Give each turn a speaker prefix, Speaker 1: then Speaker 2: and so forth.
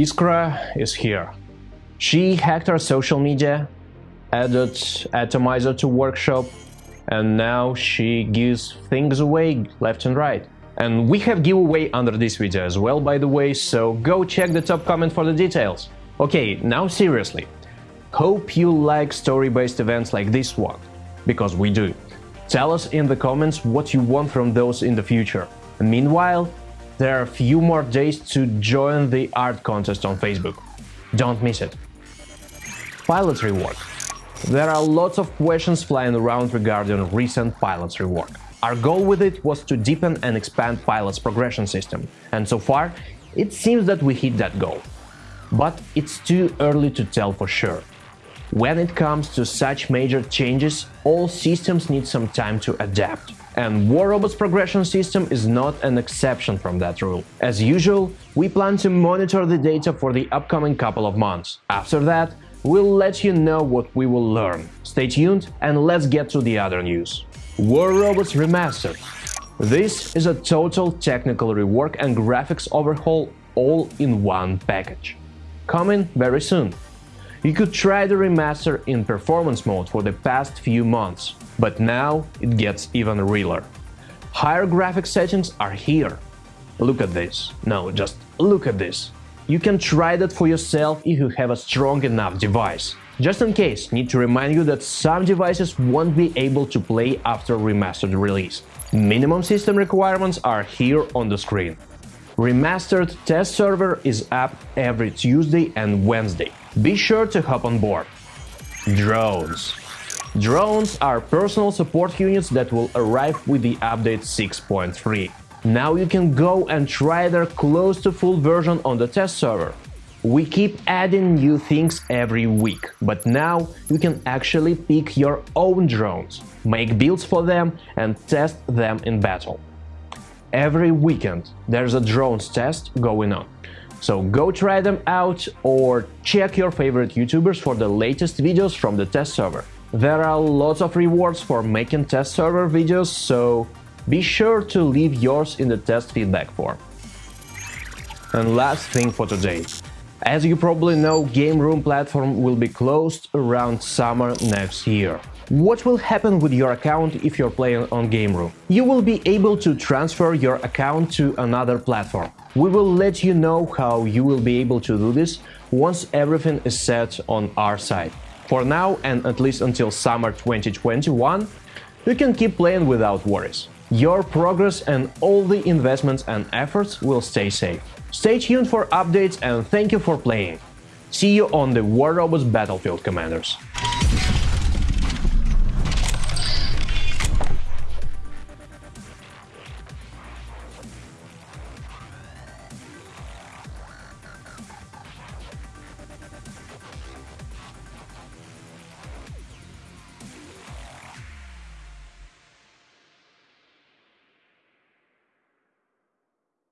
Speaker 1: Iskra is here. She hacked our social media, added Atomizer to workshop, and now she gives things away left and right. And we have giveaway under this video as well, by the way, so go check the top comment for the details. Okay, now seriously. Hope you like story-based events like this one, because we do. Tell us in the comments what you want from those in the future. Meanwhile, there are a few more days to join the art contest on Facebook. Don't miss it. Pilot reward. There are lots of questions flying around regarding recent Pilot's reward. Our goal with it was to deepen and expand Pilot's progression system, and so far, it seems that we hit that goal. But it's too early to tell for sure. When it comes to such major changes, all systems need some time to adapt. And War Robot's progression system is not an exception from that rule. As usual, we plan to monitor the data for the upcoming couple of months. After that, we'll let you know what we will learn. Stay tuned and let's get to the other news. War Robots Remastered This is a total technical rework and graphics overhaul all in one package. Coming very soon. You could try the remaster in performance mode for the past few months, but now it gets even realer. Higher graphics settings are here. Look at this. No, just look at this. You can try that for yourself if you have a strong enough device. Just in case, need to remind you that some devices won't be able to play after remastered release. Minimum system requirements are here on the screen. Remastered test server is up every Tuesday and Wednesday. Be sure to hop on board. Drones Drones are personal support units that will arrive with the update 6.3. Now you can go and try their close to full version on the test server. We keep adding new things every week, but now you can actually pick your own drones, make builds for them and test them in battle. Every weekend there's a drones test going on. So go try them out or check your favorite YouTubers for the latest videos from the test server. There are lots of rewards for making test server videos, so be sure to leave yours in the test feedback form. And last thing for today. As you probably know, Gameroom platform will be closed around summer next year. What will happen with your account if you're playing on Gameroom? You will be able to transfer your account to another platform. We will let you know how you will be able to do this once everything is set on our side. For now, and at least until summer 2021, you can keep playing without worries. Your progress and all the investments and efforts will stay safe. Stay tuned for updates and thank you for playing. See you on the War Robots Battlefield Commanders.